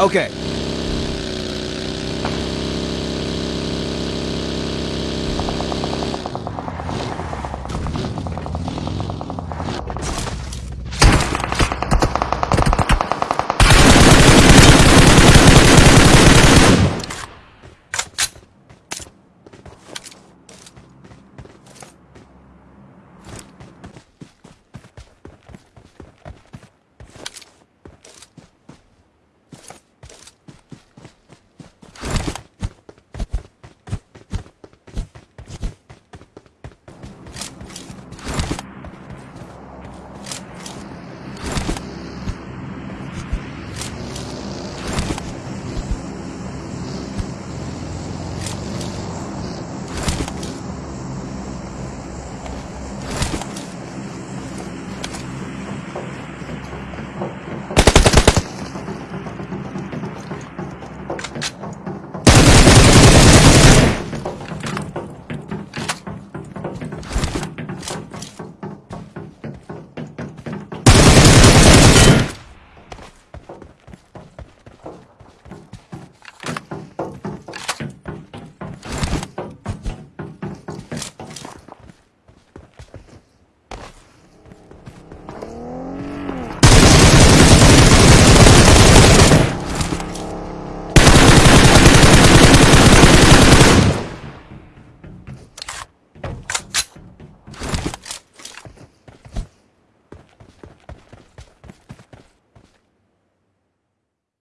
Okay.